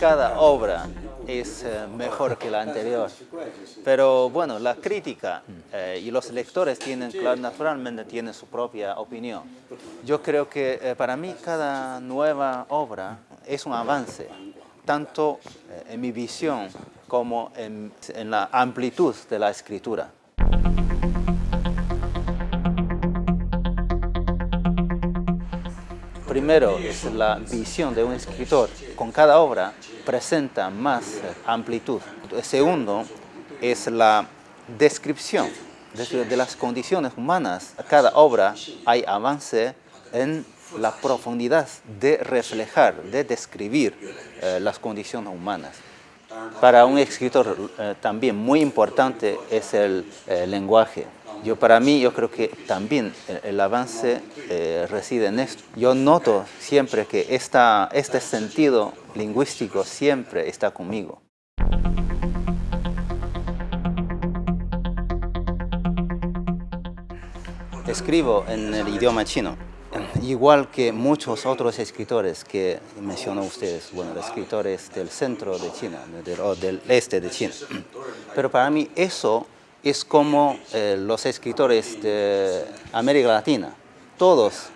cada obra es eh, mejor que la anterior. Pero bueno, la crítica eh, y los lectores tienen, naturalmente tienen su propia opinión. Yo creo que eh, para mí cada nueva obra es un avance, tanto en mi visión como en la amplitud de la escritura. Primero es la visión de un escritor. Con cada obra presenta más amplitud. El segundo es la descripción de las condiciones humanas. Cada obra hay avance en la profundidad de reflejar, de describir eh, las condiciones humanas. Para un escritor eh, también muy importante es el eh, lenguaje. Yo, para mí, yo creo que también el, avance eh, reside en esto. Yo noto siempre que este sentido lingüístico siempre está conmigo. Escribo en el idioma chino, igual que muchos otros escritores que mencionó ustedes, bueno, escritores del centro de China o del este de China. Pero para mí eso es como eh, los escritores de América Latina, todos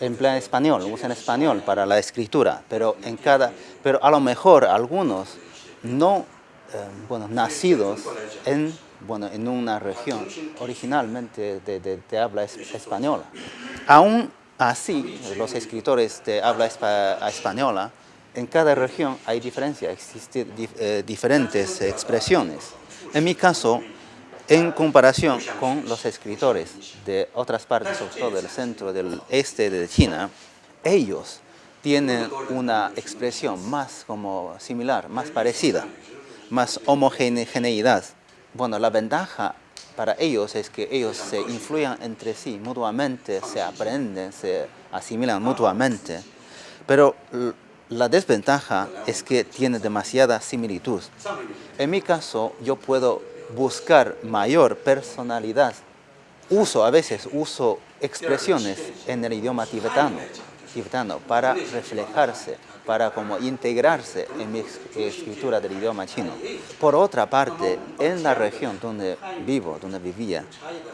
emplean español, usan español para la escritura, pero, en cada, pero a lo mejor algunos no, eh, bueno, nacidos en, bueno, en una región originalmente de, habla española. Aún así, los escritores de habla española, en cada región hay diferencias, existen eh, diferentes expresiones. En mi caso, en comparación con los escritores de otras partes, sobre todo del centro, del este de China, ellos tienen una expresión más como similar, más parecida, más homogeneidad. Bueno, la ventaja para ellos es que ellos se influyen entre sí mutuamente, se aprenden, se asimilan mutuamente, pero la desventaja es que tiene demasiada similitud. En mi caso, yo puedo buscar mayor personalidad. Uso, a veces uso expresiones en el idioma tibetano, tibetano para reflejarse, para como integrarse en mi escritura del idioma chino. Por otra parte, en la región donde vivo, donde vivía,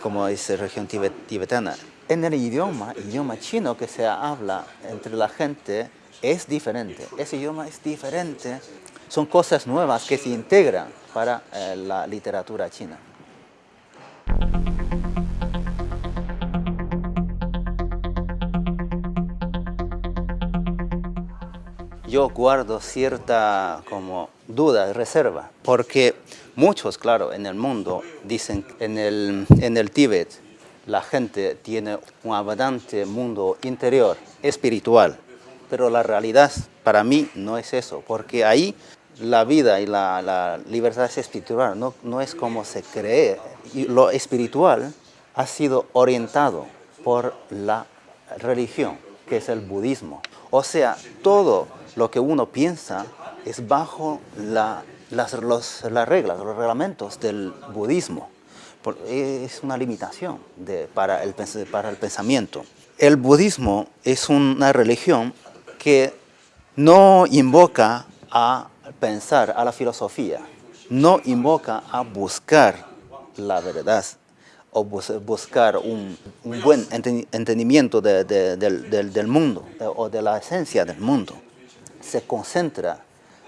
como es región tibetana, en el idioma, idioma chino que se habla entre la gente es diferente. Ese idioma es diferente. Son cosas nuevas que se integran para eh, la literatura china. Yo guardo cierta como duda, reserva, porque muchos, claro, en el mundo dicen en el, en el Tíbet la gente tiene un abundante mundo interior, espiritual, pero la realidad para mí no es eso, porque ahí la vida y la, libertad espiritual no, no, es como se cree. Y lo espiritual ha sido orientado por la religión, que es el budismo. O sea, todo lo que uno piensa es bajo las, las reglas, los reglamentos del budismo. Es una limitación de, para, el, para el pensamiento. El budismo es una religión que no invoca a pensar, a la filosofía, no invoca a buscar la verdad o buscar un, buen entendimiento del, mundo eh, o de la esencia del mundo. Se concentra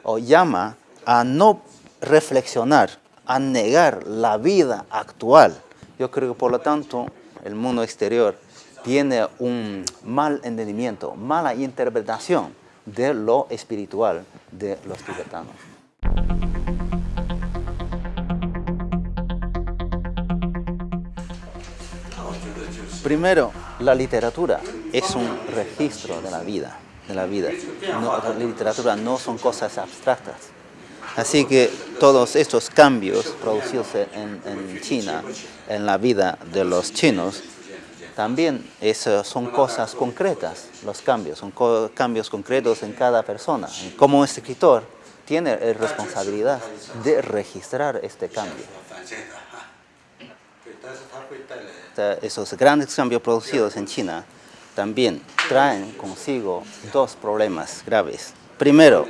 o llama a no reflexionar, a negar la vida actual. Yo creo que por lo tanto el mundo exterior tiene un mal entendimiento, mala interpretación de lo espiritual de los tibetanos. Primero, la literatura es un registro de la vida, de la vida. la literatura no son cosas abstractas. Así que todos estos cambios producidos en, en China, en la vida de los chinos, también son cosas concretas, los cambios, son cambios concretos en cada persona. Como escritor, tiene la responsabilidad de registrar este cambio. Esos grandes cambios producidos en China también traen consigo dos problemas graves. Primero,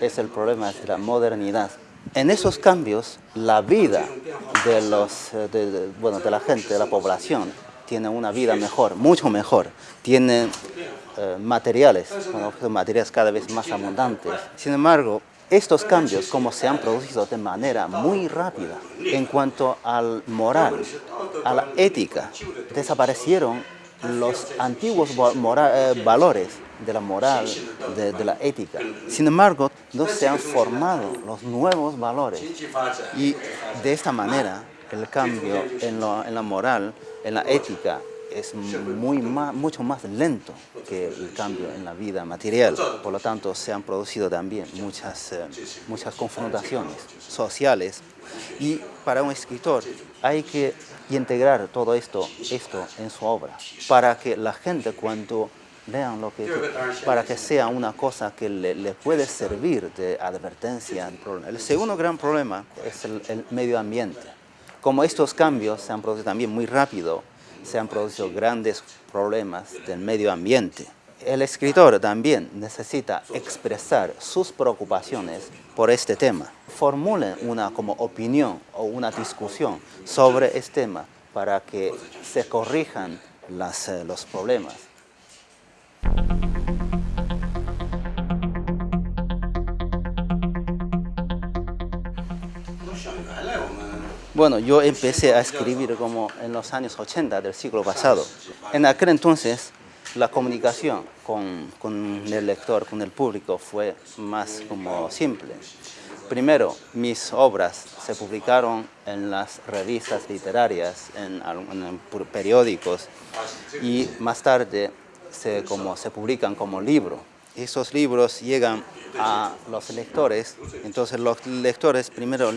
es el problema de la modernidad. En esos cambios, la vida de, los, de, bueno, de la gente, de la población, tiene una vida mejor, mucho mejor. Tiene eh, materiales, materiales cada vez más abundantes. Sin embargo, estos cambios, como se han producido de manera muy rápida en cuanto al moral, a la ética, desaparecieron los antiguos eh, valores de la moral, de, la ética. Sin embargo, no se han formado los nuevos valores y de esta manera el cambio en, en la moral, en la ética, es muy mucho más lento que el cambio en la vida material. Por lo tanto, se han producido también muchas, eh, muchas confrontaciones sociales. Y para un escritor hay que integrar todo esto, esto en su obra, para que la gente cuando lean lo que para que sea una cosa que le, puede servir de advertencia. El segundo gran problema es el medio ambiente. Como estos cambios se han producido también muy rápido, se han producido grandes problemas del medio ambiente. El escritor también necesita expresar sus preocupaciones por este tema. Formulen una como opinión o una discusión sobre este tema para que se corrijan eh, los problemas. Bueno, yo empecé a escribir como en los años 80 del siglo pasado. En aquel entonces, la comunicación con, con, el lector, con el público, fue más como simple. Primero, mis obras se publicaron en las revistas literarias, en, periódicos, y más tarde se, como, se publican como libro. Esos libros llegan a los lectores, entonces los lectores primero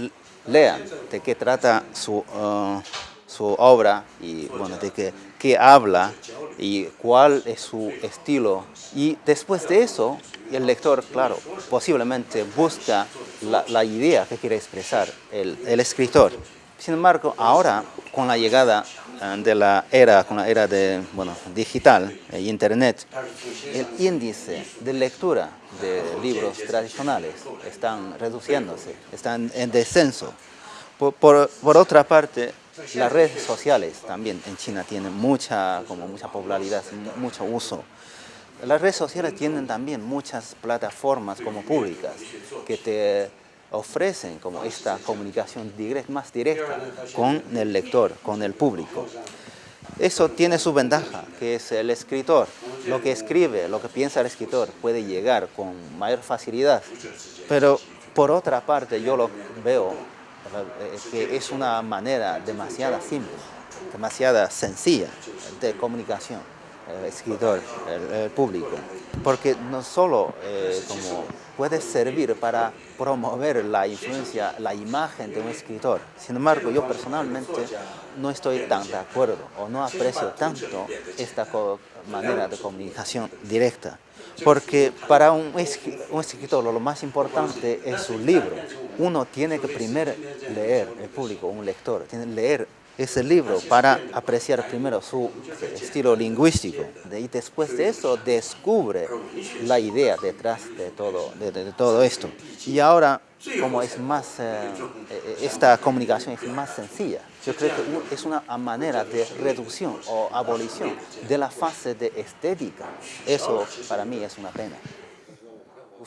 lean de qué trata su, uh, su obra y bueno, de qué, qué, habla y cuál es su estilo. Y después de eso, el lector, claro, posiblemente busca la, la idea que quiere expresar el, el escritor. Sin embargo, ahora, con la llegada de la era, con la era de, bueno, digital e internet, el índice de lectura de libros tradicionales están reduciéndose, están en descenso. Por, por, otra parte, las redes sociales también en China tienen mucha, como mucha popularidad, mucho uso. Las redes sociales tienen también muchas plataformas como públicas que te ofrecen como esta comunicación más directa con el lector, con el público. Eso tiene su ventaja, que es el escritor. Lo que escribe, lo que piensa el escritor puede llegar con mayor facilidad. Pero por otra parte yo lo veo eh, que es una manera demasiado simple, demasiado sencilla de comunicación el escritor, el, público, porque no solo eh, puede servir para promover la influencia, la imagen de un escritor. Sin embargo, yo personalmente no estoy tan de acuerdo o no aprecio tanto esta manera de comunicación directa. Porque para un, escritor lo más importante es su libro. Uno tiene que primero leer, el público, un lector, tiene que leer ese libro para apreciar primero su estilo lingüístico y después de eso descubre la idea detrás de todo, de, todo esto. Y ahora, como es más, eh, eh, esta comunicación es más sencilla, yo creo que es una manera de reducción o abolición de la fase de estética. Eso para mí es una pena.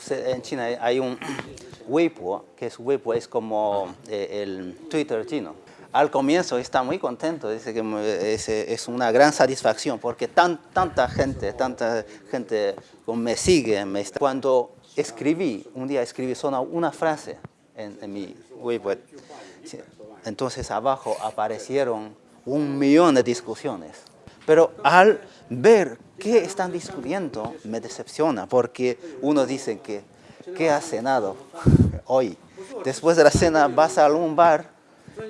en China hay un Weibo, que es Weibo es como eh, el Twitter chino al comienzo está muy contento, dice que es, una gran satisfacción porque tan, tanta gente, tanta gente me sigue. Me está. Cuando escribí, un día escribí solo una frase en, mi web, entonces abajo aparecieron un millón de discusiones. Pero al ver qué están discutiendo, me decepciona porque uno dice que, ¿qué has cenado hoy? Después de la cena vas a algún bar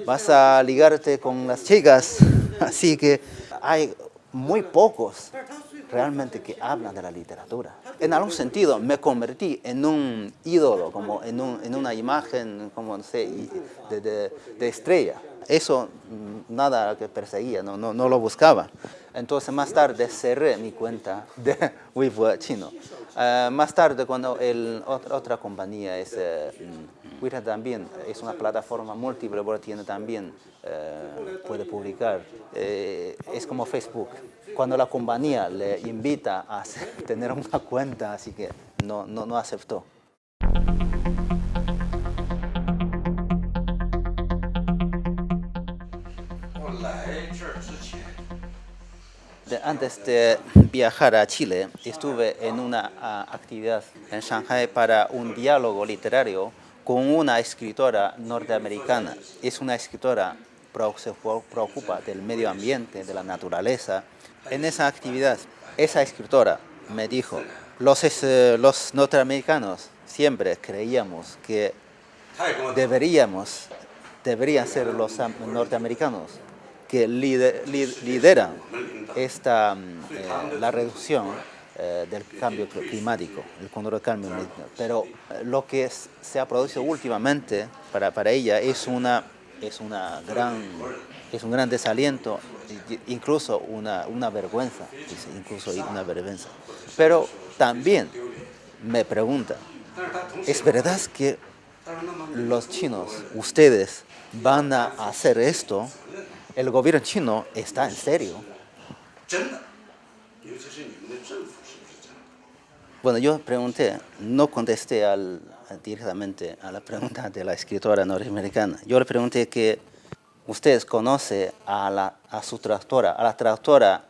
vas a ligarte con las chicas, así que hay muy pocos realmente que hablan de la literatura. En algún sentido me convertí en un ídolo, como en, una imagen, como no sé, de, estrella. Eso mm, nada que perseguía, no, no, lo buscaba. Entonces más tarde cerré mi cuenta de Weibo chino. Ah, más tarde, cuando el, otra, compañía es Twitter también, es una plataforma múltiple, pero tiene también, eh, puede publicar, eh, es como Facebook. Cuando la compañía le invita a tener una cuenta, así que no, no, no aceptó. Antes de viajar a Chile, estuve en una actividad en Shanghai para un diálogo literario con una escritora norteamericana. Es una escritora que se preocupa del medio ambiente, de la naturaleza. En esa actividad, esa escritora me dijo, los, los norteamericanos siempre creíamos que deberíamos, deberían ser los norteamericanos que lideran esta, mm, eh, la reducción eh, del cambio climático, el control del cambio. Pero eh, lo que se ha producido últimamente para, para ella es, una, es, una gran, es un gran desaliento, incluso una, una vergüenza, incluso una vergüenza. Pero también me pregunta, ¿es verdad que los chinos, ustedes, van a hacer esto el gobierno chino está en serio. Bueno, yo pregunté, no contesté al, directamente a la pregunta de la escritora norteamericana. Yo le pregunté que ustedes conocen a, la, a su traductora, a la traductora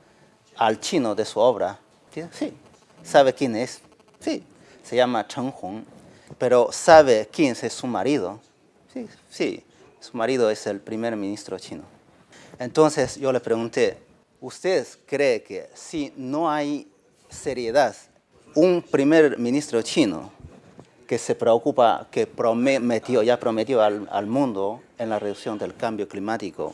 al chino de su obra. Sí. ¿Sabe quién es? Sí. Se llama Chen Hong. Pero ¿sabe quién es su marido? Sí, sí. Su marido es el primer ministro chino. Entonces yo le pregunté, ¿usted cree que si no hay seriedad, un primer ministro chino que se preocupa, que prometió, ya prometió al, al mundo en la reducción del cambio climático,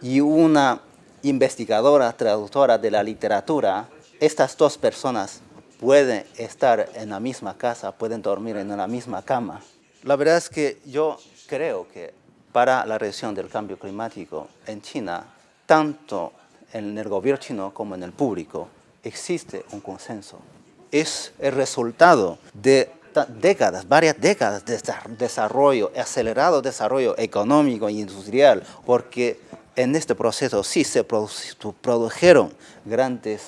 y una investigadora, traductora de la literatura, estas dos personas pueden estar en la misma casa, pueden dormir en la misma cama. La verdad es que yo creo que para la reducción del cambio climático en China, tanto en el gobierno chino como en el público, existe un consenso. Es el resultado de décadas, varias décadas de desarrollo, acelerado desarrollo económico e industrial, porque en este proceso sí se produjeron grandes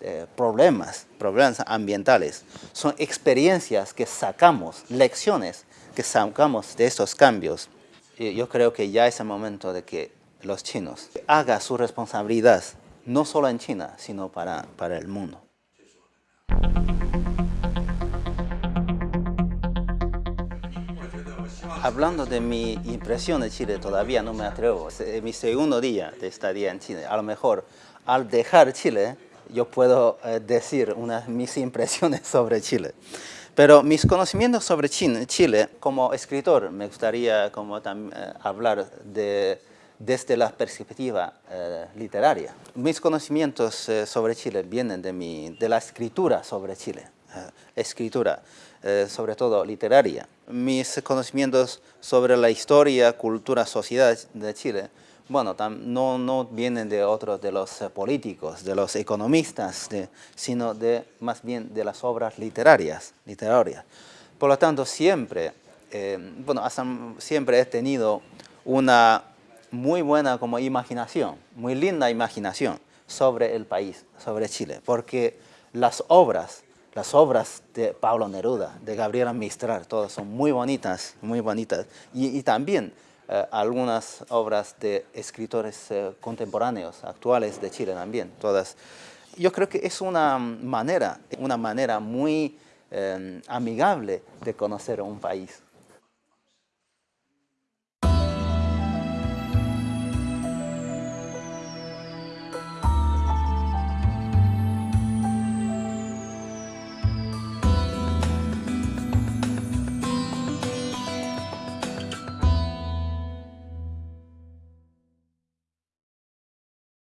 eh, problemas, problemas ambientales. Son experiencias que sacamos, lecciones que sacamos de estos cambios yo creo que ya es el momento de que los chinos hagan su responsabilidad, no solo en China, sino para, para el mundo. Hablando de mi impresión de Chile, todavía no me atrevo. Es mi segundo día de estadía en Chile. A lo mejor al dejar Chile, yo puedo eh, decir unas mis impresiones sobre Chile. Pero mis conocimientos sobre Chile, como escritor, me gustaría como eh, hablar de, desde la perspectiva eh, literaria. Mis conocimientos eh, sobre Chile vienen de, mi, de la escritura sobre Chile, escritura, sobre todo literaria. Mis conocimientos sobre la historia, cultura, sociedad de Chile bueno, no, vienen de otros de los eh, políticos, de los economistas, sino de, más bien de las obras literarias, literarias. Por lo tanto, siempre, eh, bueno, siempre he tenido una muy buena como imaginación, muy linda imaginación sobre el país, sobre Chile, porque las obras, las obras de Pablo Neruda, de Gabriela Mistral, todas son muy bonitas, muy bonitas, y también eh, algunas obras de escritores eh, contemporáneos, actuales de Chile también, todas. Yo creo que es una manera, una manera muy eh, amigable de conocer un país.